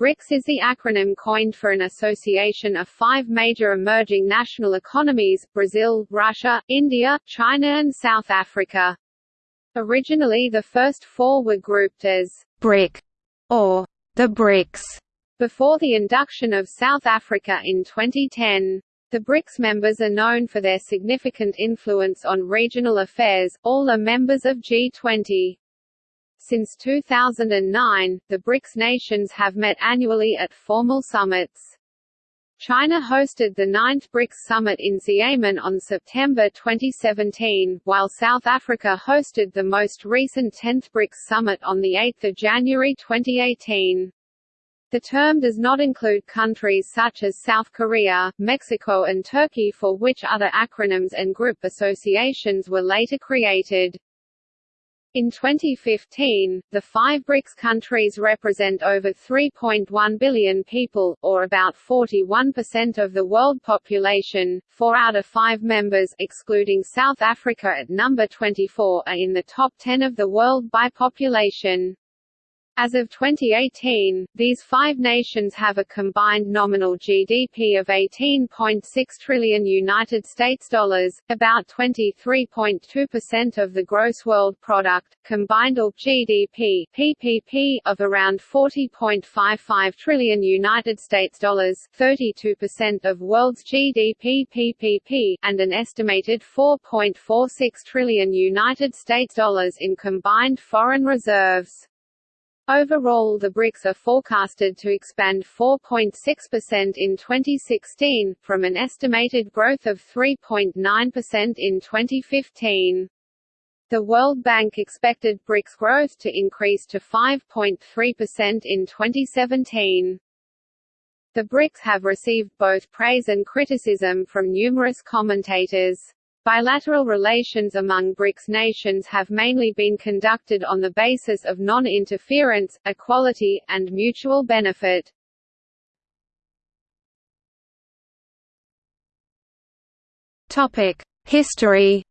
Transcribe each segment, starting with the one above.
BRICS is the acronym coined for an association of five major emerging national economies, Brazil, Russia, India, China and South Africa. Originally the first four were grouped as BRIC or the BRICS before the induction of South Africa in 2010. The BRICS members are known for their significant influence on regional affairs, all are members of G20. Since 2009, the BRICS nations have met annually at formal summits. China hosted the ninth BRICS summit in Xiamen on September 2017, while South Africa hosted the most recent 10th BRICS summit on 8 January 2018. The term does not include countries such as South Korea, Mexico and Turkey for which other acronyms and group associations were later created. In 2015, the five BRICS countries represent over 3.1 billion people, or about 41% of the world population. Four out of five members, excluding South Africa at number 24, are in the top 10 of the world by population. As of 2018, these five nations have a combined nominal GDP of 18.6 trillion United States dollars, about 23.2% of the gross world product, combined or GDP (PPP) of around 40.55 trillion United States dollars, 32% of world's GDP PPP, and an estimated 4.46 trillion United States dollars in combined foreign reserves. Overall the BRICS are forecasted to expand 4.6% in 2016, from an estimated growth of 3.9% in 2015. The World Bank expected BRICS growth to increase to 5.3% in 2017. The BRICS have received both praise and criticism from numerous commentators. Bilateral relations among BRICS nations have mainly been conducted on the basis of non-interference, equality, and mutual benefit. History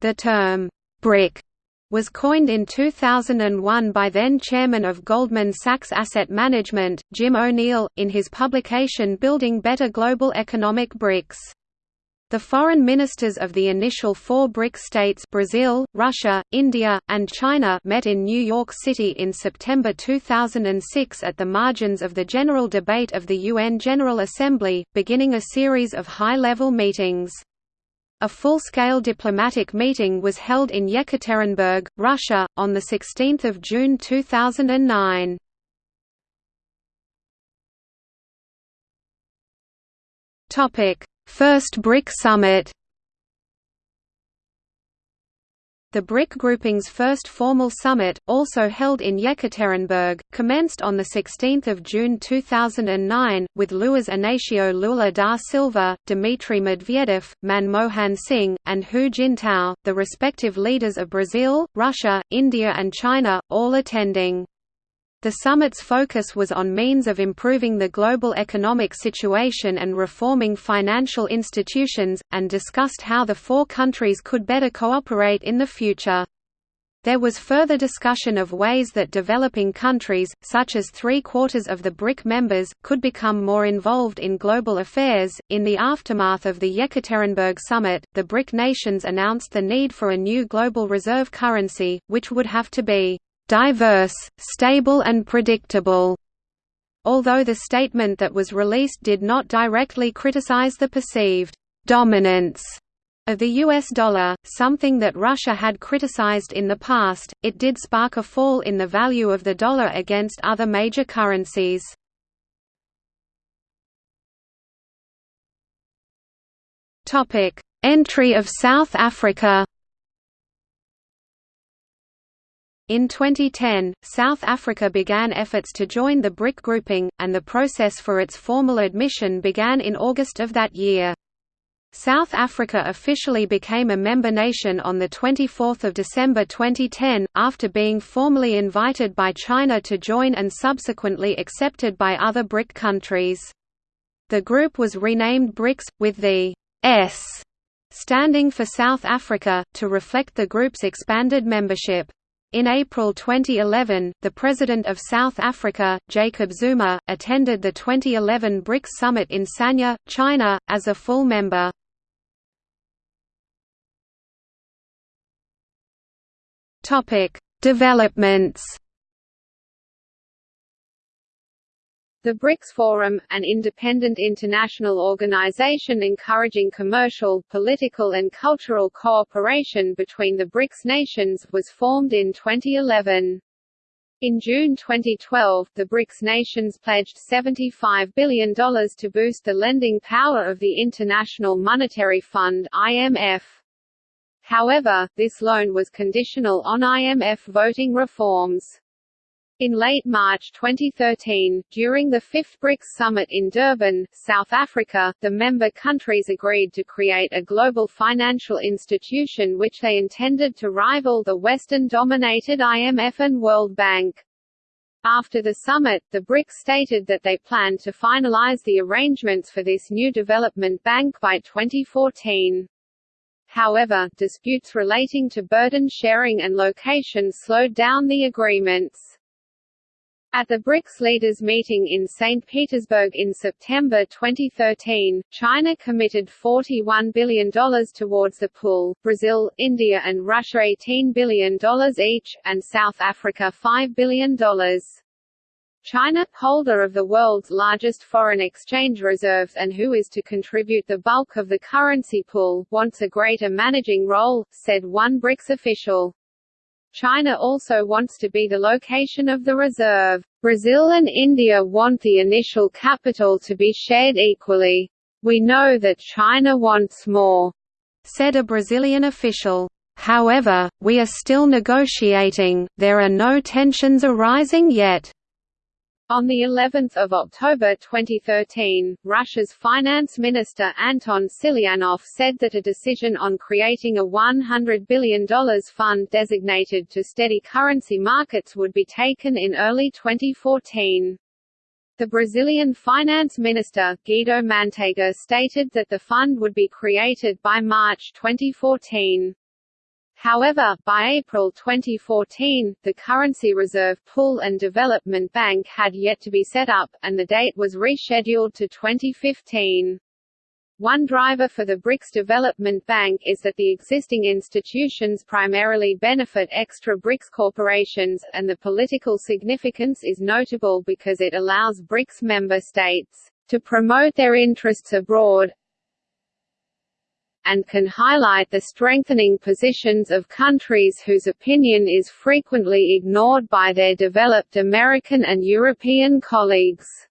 The term «BRIC» was coined in 2001 by then-chairman of Goldman Sachs Asset Management, Jim O'Neill, in his publication Building Better Global Economic BRICS. The foreign ministers of the initial four BRIC states Brazil, Russia, India, and China met in New York City in September 2006 at the margins of the general debate of the UN General Assembly, beginning a series of high-level meetings. A full-scale diplomatic meeting was held in Yekaterinburg, Russia, on 16 June 2009. First BRIC summit The BRIC grouping's first formal summit, also held in Yekaterinburg, commenced on 16 June 2009, with Luiz Inácio Lula da Silva, Dmitry Medvedev, Manmohan Singh, and Hu Jintao, the respective leaders of Brazil, Russia, India and China, all attending. The summit's focus was on means of improving the global economic situation and reforming financial institutions, and discussed how the four countries could better cooperate in the future. There was further discussion of ways that developing countries, such as three quarters of the BRIC members, could become more involved in global affairs. In the aftermath of the Yekaterinburg summit, the BRIC nations announced the need for a new global reserve currency, which would have to be diverse, stable and predictable. Although the statement that was released did not directly criticize the perceived dominance of the US dollar, something that Russia had criticized in the past, it did spark a fall in the value of the dollar against other major currencies. Entry of South Africa In 2010, South Africa began efforts to join the BRIC grouping, and the process for its formal admission began in August of that year. South Africa officially became a member nation on 24 December 2010, after being formally invited by China to join and subsequently accepted by other BRIC countries. The group was renamed BRICS, with the S standing for South Africa, to reflect the group's expanded membership. In April 2011, the President of South Africa, Jacob Zuma, attended the 2011 BRICS summit in Sanya, China, as a full member. Developments The BRICS Forum, an independent international organization encouraging commercial, political and cultural cooperation between the BRICS nations, was formed in 2011. In June 2012, the BRICS nations pledged $75 billion to boost the lending power of the International Monetary Fund IMF. However, this loan was conditional on IMF voting reforms. In late March 2013, during the fifth BRICS summit in Durban, South Africa, the member countries agreed to create a global financial institution which they intended to rival the Western-dominated IMF and World Bank. After the summit, the BRICS stated that they planned to finalize the arrangements for this new development bank by 2014. However, disputes relating to burden sharing and location slowed down the agreements. At the BRICS leaders meeting in St. Petersburg in September 2013, China committed $41 billion towards the pool, Brazil, India and Russia $18 billion each, and South Africa $5 billion. China, holder of the world's largest foreign exchange reserves and who is to contribute the bulk of the currency pool, wants a greater managing role, said one BRICS official. China also wants to be the location of the reserve. Brazil and India want the initial capital to be shared equally. We know that China wants more, said a Brazilian official. However, we are still negotiating, there are no tensions arising yet. On the 11th of October 2013, Russia's finance minister Anton Siluanov said that a decision on creating a $100 billion fund designated to steady currency markets would be taken in early 2014. The Brazilian finance minister, Guido Mantega stated that the fund would be created by March 2014. However, by April 2014, the Currency Reserve Pool and Development Bank had yet to be set up, and the date was rescheduled to 2015. One driver for the BRICS Development Bank is that the existing institutions primarily benefit extra BRICS corporations, and the political significance is notable because it allows BRICS member states to promote their interests abroad, and can highlight the strengthening positions of countries whose opinion is frequently ignored by their developed American and European colleagues.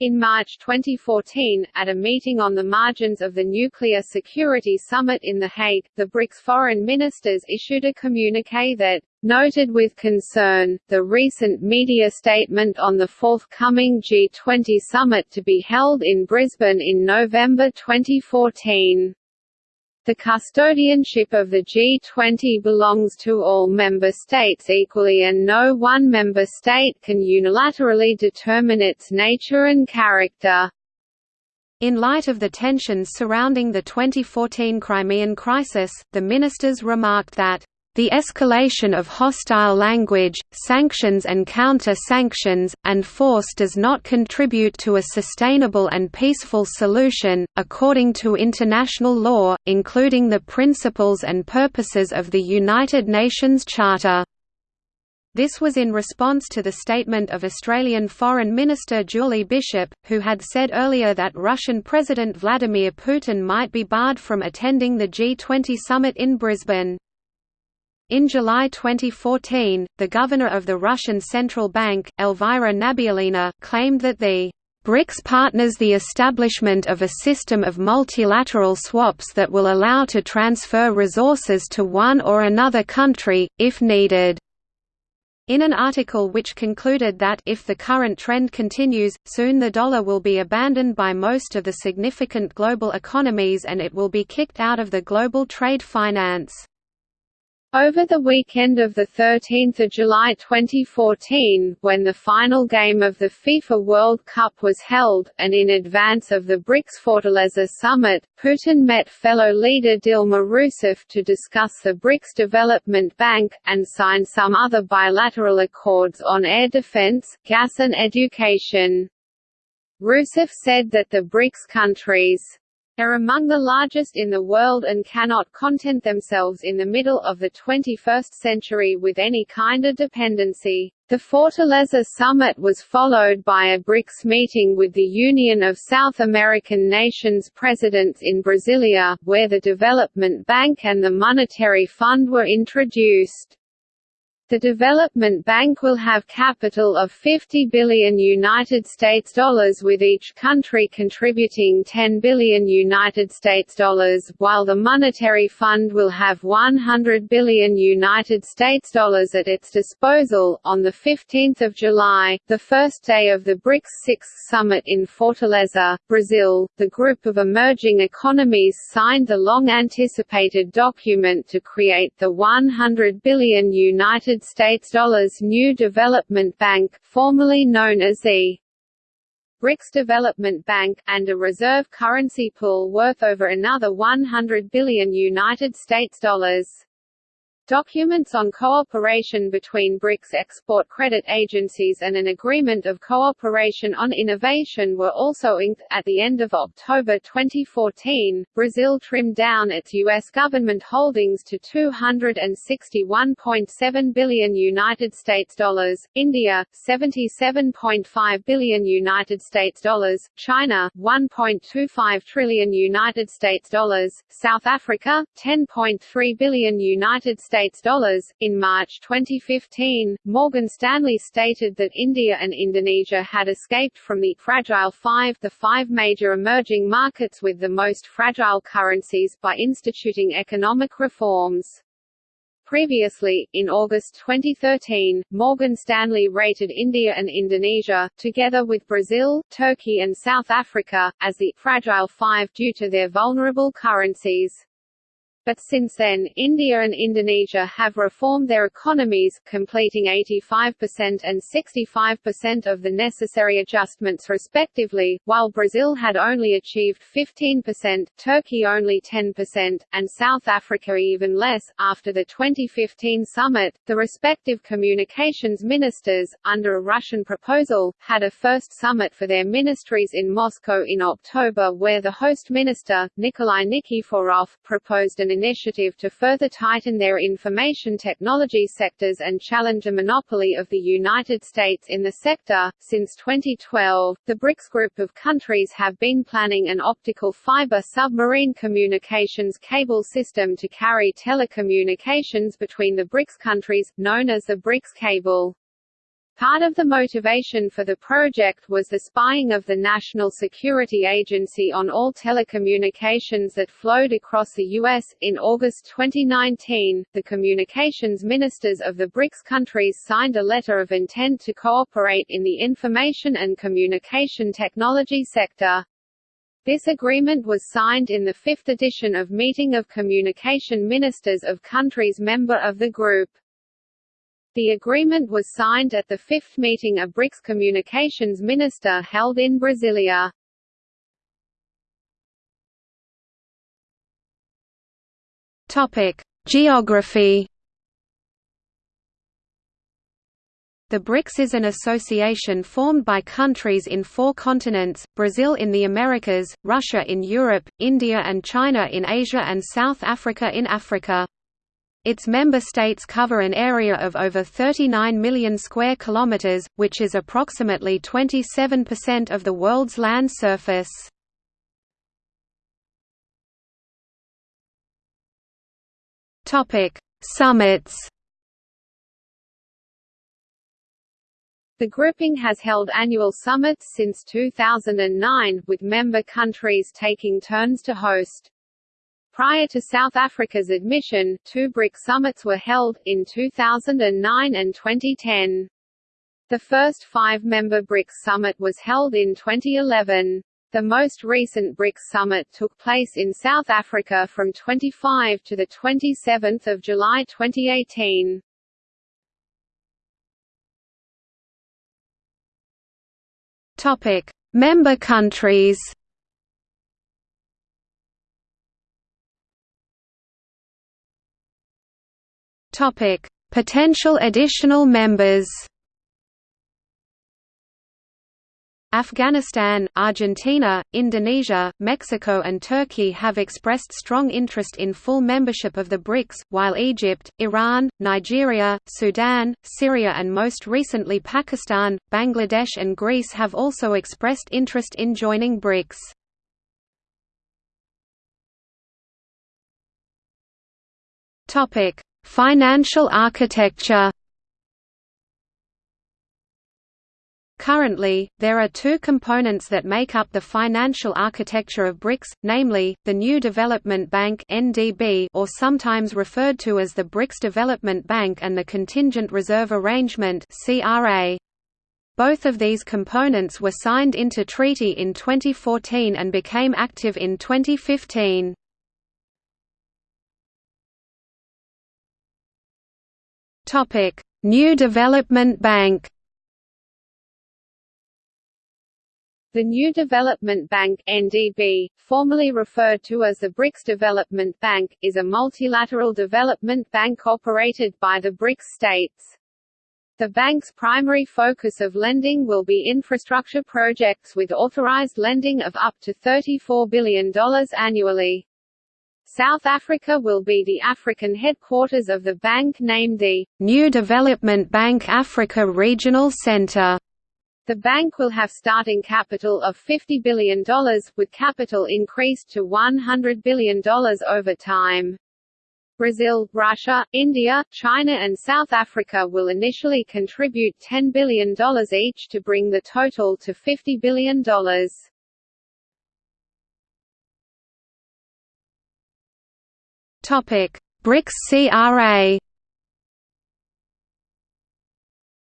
In March 2014, at a meeting on the margins of the Nuclear Security Summit in The Hague, the BRICS foreign ministers issued a communiqué that noted with concern, the recent media statement on the forthcoming G20 summit to be held in Brisbane in November 2014. The custodianship of the G20 belongs to all member states equally and no one member state can unilaterally determine its nature and character. In light of the tensions surrounding the 2014 Crimean crisis, the ministers remarked that the escalation of hostile language, sanctions and counter-sanctions, and force does not contribute to a sustainable and peaceful solution, according to international law, including the principles and purposes of the United Nations Charter. This was in response to the statement of Australian Foreign Minister Julie Bishop, who had said earlier that Russian President Vladimir Putin might be barred from attending the G20 summit in Brisbane. In July 2014, the governor of the Russian Central Bank, Elvira Nabiullina, claimed that the BRICS partners the establishment of a system of multilateral swaps that will allow to transfer resources to one or another country, if needed. In an article which concluded that if the current trend continues, soon the dollar will be abandoned by most of the significant global economies and it will be kicked out of the global trade finance. Over the weekend of 13 July 2014, when the final game of the FIFA World Cup was held, and in advance of the BRICS Fortaleza summit, Putin met fellow leader Dilma Rousseff to discuss the BRICS Development Bank, and sign some other bilateral accords on air defense, gas and education. Rousseff said that the BRICS countries are among the largest in the world and cannot content themselves in the middle of the 21st century with any kind of dependency. The Fortaleza summit was followed by a BRICS meeting with the Union of South American Nations presidents in Brasilia, where the Development Bank and the Monetary Fund were introduced. The Development Bank will have capital of 50 billion United States dollars with each country contributing 10 billion United States dollars, while the Monetary Fund will have 100 billion United States dollars at its disposal. On the 15th of July, the first day of the BRICS 6th summit in Fortaleza, Brazil, the group of emerging economies signed the long anticipated document to create the 100 billion United United States dollars new development bank, formerly known as the BRICS Development Bank, and a reserve currency pool worth over another 100 billion United States dollars. Documents on cooperation between BRICS export credit agencies and an agreement of cooperation on innovation were also inked. At the end of October 2014, Brazil trimmed down its U.S. government holdings to 261.7 billion United States dollars, India 77.5 billion United States dollars, China 1.25 trillion United States dollars, South Africa 10.3 billion United States States dollars. In March 2015, Morgan Stanley stated that India and Indonesia had escaped from the Fragile Five, the five major emerging markets with the most fragile currencies, by instituting economic reforms. Previously, in August 2013, Morgan Stanley rated India and Indonesia, together with Brazil, Turkey and South Africa, as the «fragile five due to their vulnerable currencies. But since then, India and Indonesia have reformed their economies, completing 85% and 65% of the necessary adjustments respectively, while Brazil had only achieved 15%, Turkey only 10%, and South Africa even less. After the 2015 summit, the respective communications ministers, under a Russian proposal, had a first summit for their ministries in Moscow in October where the host minister, Nikolai Nikiforov, proposed an initiative to further tighten their information technology sectors and challenge a monopoly of the United States in the sector. Since 2012, the BRICS group of countries have been planning an optical fiber submarine communications cable system to carry telecommunications between the BRICS countries, known as the BRICS cable. Part of the motivation for the project was the spying of the National Security Agency on all telecommunications that flowed across the U.S. In August 2019, the communications ministers of the BRICS countries signed a letter of intent to cooperate in the information and communication technology sector. This agreement was signed in the fifth edition of Meeting of Communication Ministers of countries member of the group. The agreement was signed at the fifth meeting of BRICS Communications Minister held in Brasilia. Topic: Geography. The BRICS is an association formed by countries in four continents, Brazil in the Americas, Russia in Europe, India and China in Asia and South Africa in Africa. Its member states cover an area of over 39 million square kilometers, which is approximately 27% of the world's land surface. Topic: Summits. The grouping has held annual summits since 2009, with member countries taking turns to host. Prior to South Africa's admission, two BRIC summits were held, in 2009 and 2010. The first five-member BRICS summit was held in 2011. The most recent BRICS summit took place in South Africa from 25 to 27 July 2018. Topic: Member countries. Topic: Potential additional members. Afghanistan, Argentina, Indonesia, Mexico and Turkey have expressed strong interest in full membership of the BRICS, while Egypt, Iran, Nigeria, Sudan, Syria and most recently Pakistan, Bangladesh and Greece have also expressed interest in joining BRICS. Financial architecture Currently, there are two components that make up the financial architecture of BRICS, namely, the New Development Bank or sometimes referred to as the BRICS Development Bank and the Contingent Reserve Arrangement. Both of these components were signed into treaty in 2014 and became active in 2015. Topic: New Development Bank The New Development Bank NDB, formerly referred to as the BRICS Development Bank, is a multilateral development bank operated by the BRICS states. The bank's primary focus of lending will be infrastructure projects with authorized lending of up to $34 billion annually. South Africa will be the African headquarters of the bank named the New Development Bank Africa Regional Center. The bank will have starting capital of $50 billion, with capital increased to $100 billion over time. Brazil, Russia, India, China and South Africa will initially contribute $10 billion each to bring the total to $50 billion. BRICS CRA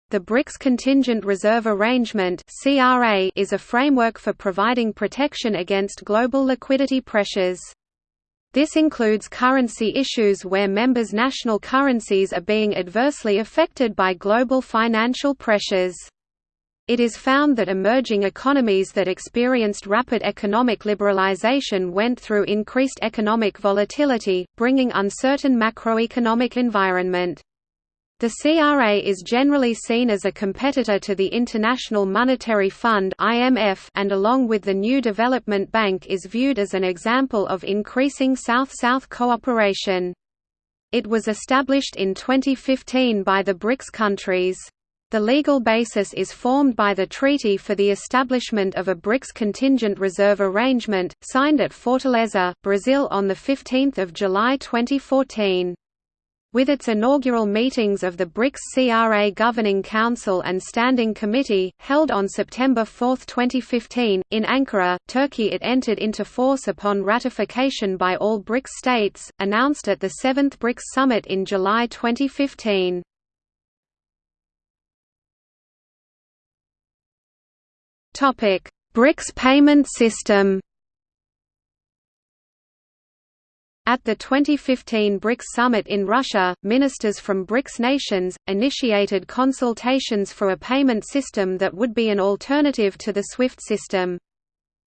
The BRICS Contingent Reserve Arrangement (CRA) is a framework for providing protection against global liquidity pressures. This includes currency issues where members' national currencies are being adversely affected by global financial pressures. It is found that emerging economies that experienced rapid economic liberalization went through increased economic volatility, bringing uncertain macroeconomic environment. The CRA is generally seen as a competitor to the International Monetary Fund (IMF) and along with the New Development Bank is viewed as an example of increasing South-South cooperation. It was established in 2015 by the BRICS countries. The legal basis is formed by the Treaty for the Establishment of a BRICS Contingent Reserve Arrangement, signed at Fortaleza, Brazil on 15 July 2014. With its inaugural meetings of the BRICS CRA Governing Council and Standing Committee, held on September 4, 2015, in Ankara, Turkey it entered into force upon ratification by all BRICS states, announced at the 7th BRICS Summit in July 2015. BRICS payment system At the 2015 BRICS summit in Russia, ministers from BRICS nations, initiated consultations for a payment system that would be an alternative to the SWIFT system.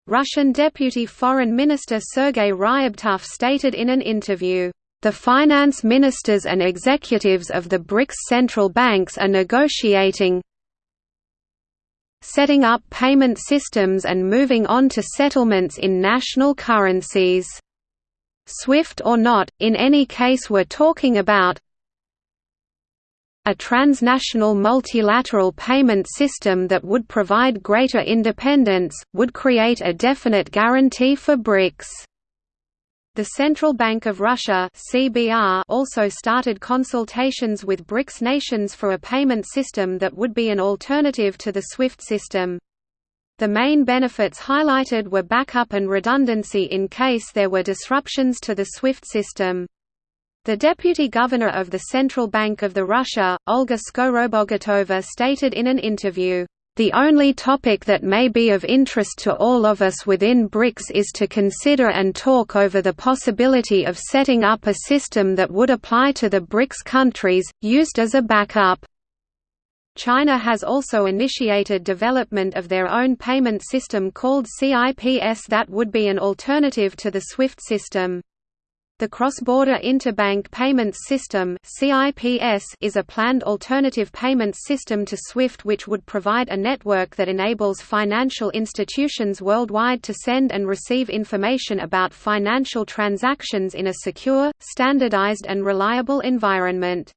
Russian Deputy Foreign Minister Sergei Ryabkov stated in an interview, "...the finance ministers and executives of the BRICS central banks are negotiating setting up payment systems and moving on to settlements in national currencies." SWIFT or not, in any case we're talking about a transnational multilateral payment system that would provide greater independence, would create a definite guarantee for BRICS. The Central Bank of Russia (CBR) also started consultations with BRICS nations for a payment system that would be an alternative to the SWIFT system. The main benefits highlighted were backup and redundancy in case there were disruptions to the SWIFT system. The deputy governor of the Central Bank of the Russia, Olga Skorobogatova stated in an interview, The only topic that may be of interest to all of us within BRICS is to consider and talk over the possibility of setting up a system that would apply to the BRICS countries, used as a backup. China has also initiated development of their own payment system called CIPS that would be an alternative to the SWIFT system. The Cross-Border Interbank Payments System is a planned alternative payments system to SWIFT which would provide a network that enables financial institutions worldwide to send and receive information about financial transactions in a secure, standardized and reliable environment.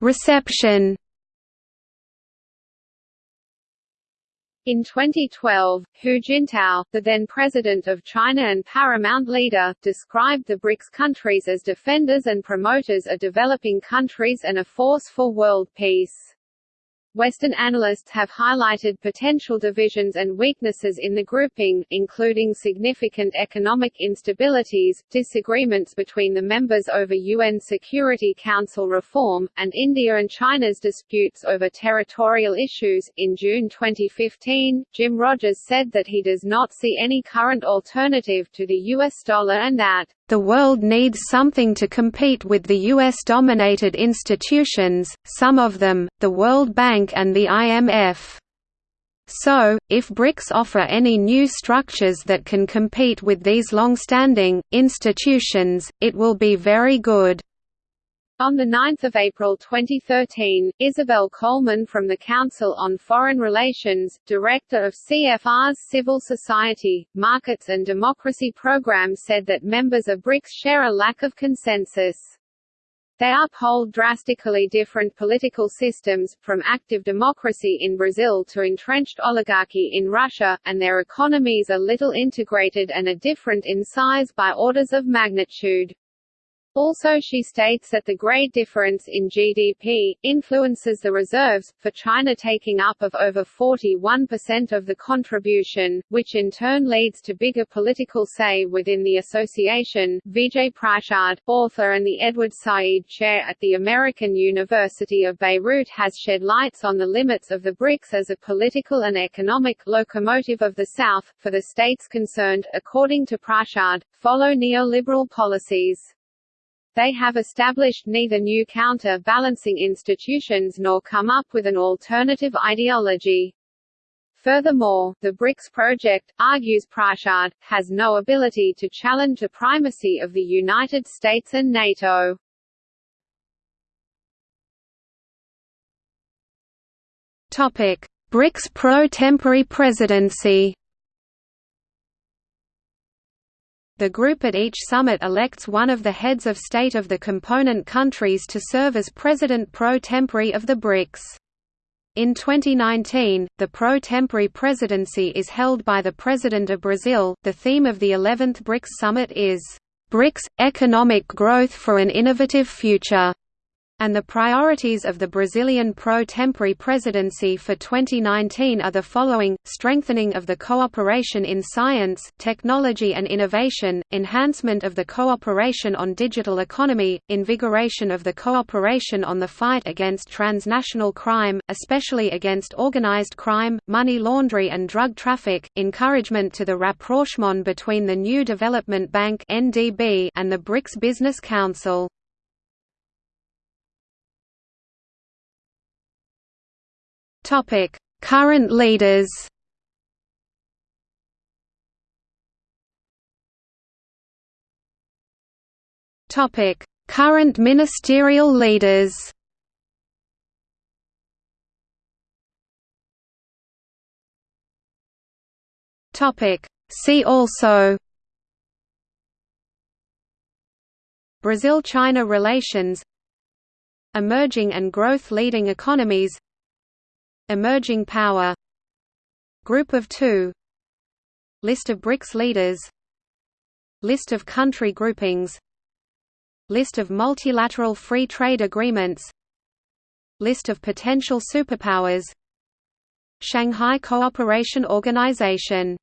Reception In 2012, Hu Jintao, the then president of China and paramount leader, described the BRICS countries as defenders and promoters of developing countries and a force for world peace. Western analysts have highlighted potential divisions and weaknesses in the grouping, including significant economic instabilities, disagreements between the members over UN Security Council reform, and India and China's disputes over territorial issues. In June 2015, Jim Rogers said that he does not see any current alternative to the US dollar and that the world needs something to compete with the US-dominated institutions, some of them, the World Bank and the IMF. So, if BRICS offer any new structures that can compete with these long-standing, institutions, it will be very good. On 9 April 2013, Isobel Coleman from the Council on Foreign Relations, Director of CFR's Civil Society, Markets and Democracy Program said that members of BRICS share a lack of consensus. They uphold drastically different political systems, from active democracy in Brazil to entrenched oligarchy in Russia, and their economies are little integrated and are different in size by orders of magnitude. Also she states that the great difference in GDP, influences the reserves, for China taking up of over 41% of the contribution, which in turn leads to bigger political say within the association. Vijay Prashad, author and the Edward Said Chair at the American University of Beirut has shed lights on the limits of the BRICS as a political and economic locomotive of the South, for the states concerned, according to Prashad, follow neoliberal policies. They have established neither new counter-balancing institutions nor come up with an alternative ideology. Furthermore, the BRICS project, argues Prashad, has no ability to challenge the primacy of the United States and NATO. BRICS pro-temporary presidency The group at each summit elects one of the heads of state of the component countries to serve as president pro tempore of the BRICS. In 2019, the pro tempore presidency is held by the President of Brazil. The theme of the 11th BRICS summit is BRICS Economic Growth for an Innovative Future and the priorities of the Brazilian pro tempore presidency for 2019 are the following, strengthening of the cooperation in science, technology and innovation, enhancement of the cooperation on digital economy, invigoration of the cooperation on the fight against transnational crime, especially against organized crime, money laundering and drug traffic, encouragement to the rapprochement between the New Development Bank and the BRICS Business Council. Topic: Current leaders. Topic: Current ministerial leaders. Topic: See also Brazil-China relations Emerging and growth leading economies Emerging power Group of two List of BRICS leaders List of country groupings List of multilateral free trade agreements List of potential superpowers Shanghai Cooperation Organization